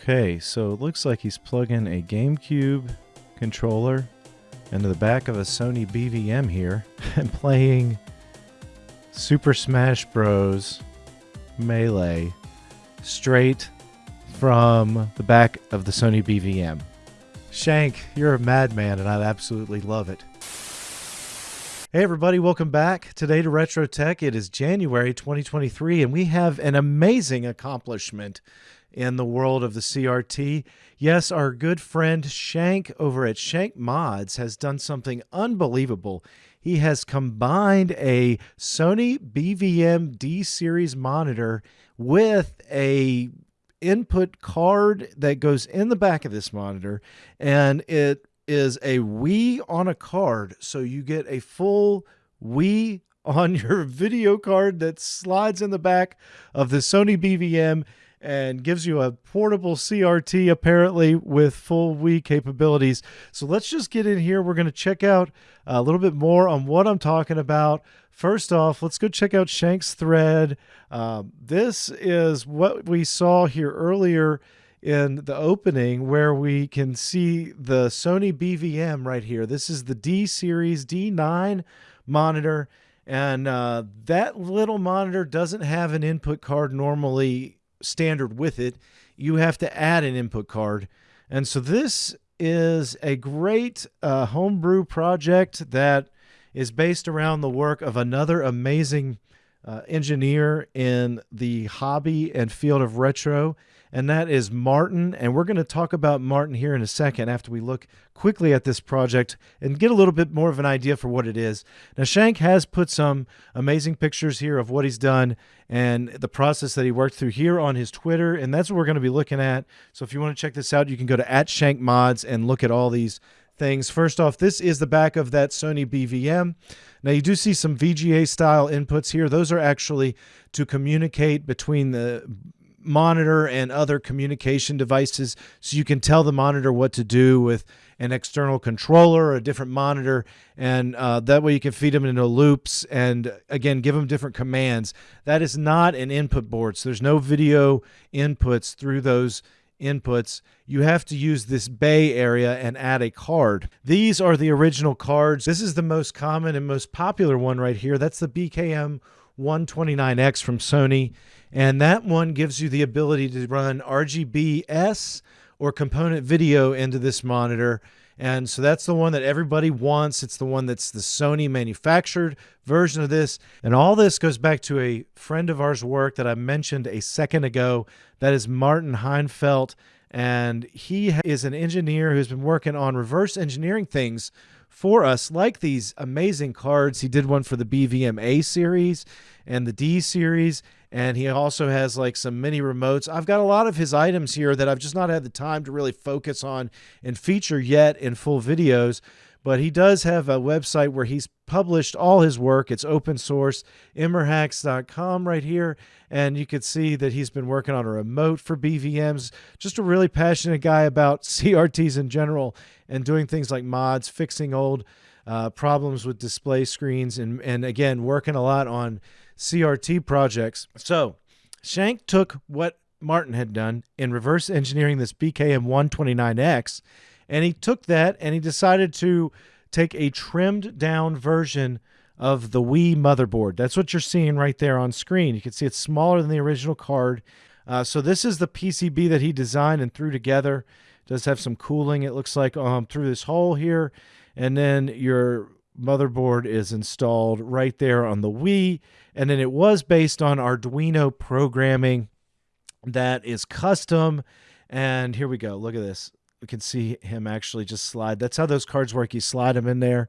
Okay, so it looks like he's plugging a GameCube controller into the back of a Sony BVM here and playing Super Smash Bros. Melee straight from the back of the Sony BVM. Shank, you're a madman and I absolutely love it. Hey everybody, welcome back today to Retro Tech. It is January 2023 and we have an amazing accomplishment in the world of the CRT. Yes, our good friend Shank over at Shank Mods has done something unbelievable. He has combined a Sony BVM D series monitor with a input card that goes in the back of this monitor and it is a Wii on a card so you get a full Wii on your video card that slides in the back of the Sony BVM and gives you a portable CRT apparently with full Wii capabilities. So let's just get in here. We're going to check out a little bit more on what I'm talking about. First off, let's go check out Shank's thread. Um, this is what we saw here earlier in the opening where we can see the Sony BVM right here. This is the D series D9 monitor. And uh, that little monitor doesn't have an input card normally standard with it, you have to add an input card. And so this is a great uh, homebrew project that is based around the work of another amazing uh, engineer in the hobby and field of retro and that is Martin. And we're going to talk about Martin here in a second after we look quickly at this project and get a little bit more of an idea for what it is. Now, Shank has put some amazing pictures here of what he's done and the process that he worked through here on his Twitter. And that's what we're going to be looking at. So if you want to check this out, you can go to at Shank Mods and look at all these things. First off, this is the back of that Sony BVM. Now you do see some VGA style inputs here. Those are actually to communicate between the monitor and other communication devices so you can tell the monitor what to do with an external controller or a different monitor and uh, that way you can feed them into loops and again give them different commands that is not an input board so there's no video inputs through those inputs you have to use this bay area and add a card. These are the original cards. This is the most common and most popular one right here. That's the bkm 129X from Sony. And that one gives you the ability to run RGBS or component video into this monitor. And so that's the one that everybody wants. It's the one that's the Sony manufactured version of this. And all this goes back to a friend of ours' work that I mentioned a second ago. That is Martin Hejnfelt. And he is an engineer who's been working on reverse engineering things for us, like these amazing cards. He did one for the BVM A series and the D series, and he also has like some mini remotes. I've got a lot of his items here that I've just not had the time to really focus on and feature yet in full videos. But he does have a website where he's published all his work. It's open source, immerhax.com right here. And you can see that he's been working on a remote for BVMs. Just a really passionate guy about CRTs in general and doing things like mods, fixing old uh, problems with display screens, and, and again, working a lot on CRT projects. So Shank took what Martin had done in reverse engineering this BKM 129X and he took that and he decided to take a trimmed down version of the Wii motherboard. That's what you're seeing right there on screen. You can see it's smaller than the original card. Uh, so this is the PCB that he designed and threw together. It does have some cooling, it looks like, um, through this hole here. And then your motherboard is installed right there on the Wii. And then it was based on Arduino programming that is custom. And here we go. Look at this we can see him actually just slide. That's how those cards work. You slide them in there.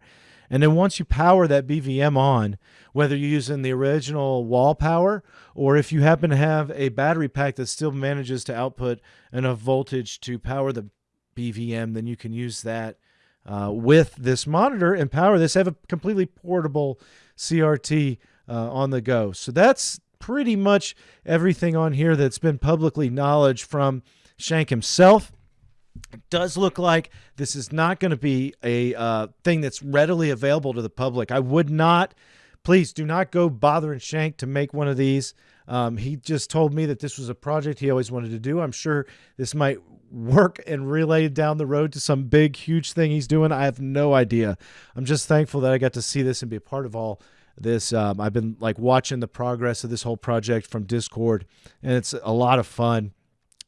And then once you power that BVM on, whether you're using the original wall power or if you happen to have a battery pack that still manages to output enough voltage to power the BVM, then you can use that uh, with this monitor and power this. Have a completely portable CRT uh, on the go. So that's pretty much everything on here that's been publicly knowledge from Shank himself. It does look like this is not going to be a uh, thing that's readily available to the public. I would not, please do not go bothering Shank to make one of these. Um, he just told me that this was a project he always wanted to do. I'm sure this might work and relay down the road to some big, huge thing he's doing. I have no idea. I'm just thankful that I got to see this and be a part of all this. Um, I've been like watching the progress of this whole project from Discord, and it's a lot of fun.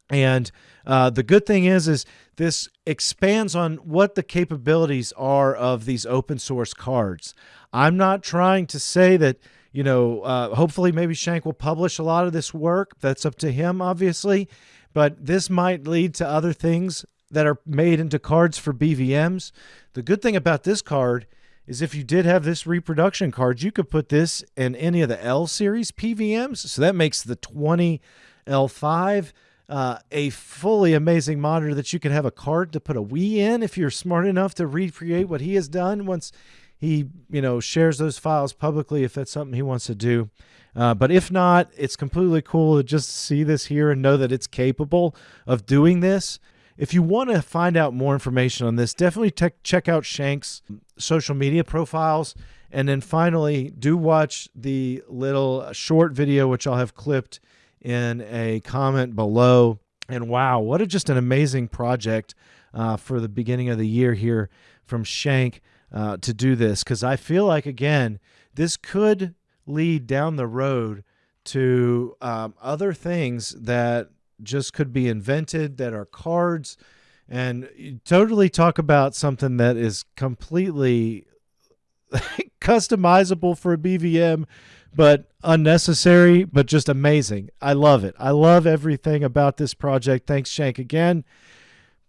And uh, the good thing is, is this expands on what the capabilities are of these open source cards. I'm not trying to say that, you know, uh, hopefully maybe Shank will publish a lot of this work. That's up to him, obviously. But this might lead to other things that are made into cards for BVMs. The good thing about this card is if you did have this reproduction card, you could put this in any of the L series PVMs. So that makes the 20 L5 uh, a fully amazing monitor that you can have a card to put a Wii in if you're smart enough to recreate what he has done once he you know shares those files publicly if that's something he wants to do. Uh, but if not, it's completely cool to just see this here and know that it's capable of doing this. If you want to find out more information on this, definitely check out Shank's social media profiles. And then finally, do watch the little short video, which I'll have clipped in a comment below. And wow, what a just an amazing project uh, for the beginning of the year here from Shank uh, to do this. Because I feel like, again, this could lead down the road to um, other things that just could be invented that are cards and totally talk about something that is completely customizable for a BVM but unnecessary, but just amazing. I love it. I love everything about this project. Thanks, Shank, again.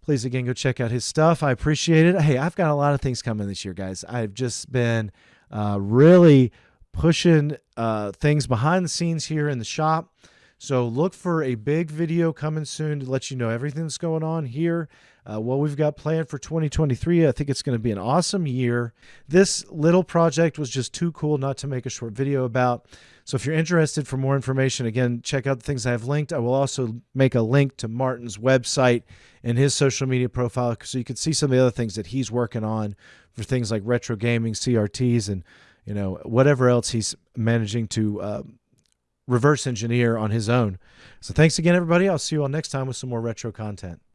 Please, again, go check out his stuff. I appreciate it. Hey, I've got a lot of things coming this year, guys. I've just been uh, really pushing uh, things behind the scenes here in the shop. So look for a big video coming soon to let you know everything that's going on here uh, what we've got planned for 2023. I think it's going to be an awesome year. This little project was just too cool not to make a short video about. So if you're interested for more information, again, check out the things I have linked. I will also make a link to Martin's website and his social media profile so you can see some of the other things that he's working on for things like retro gaming, CRTs, and you know whatever else he's managing to uh, reverse engineer on his own. So thanks again, everybody. I'll see you all next time with some more retro content.